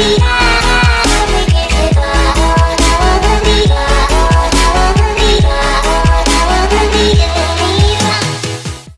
the end.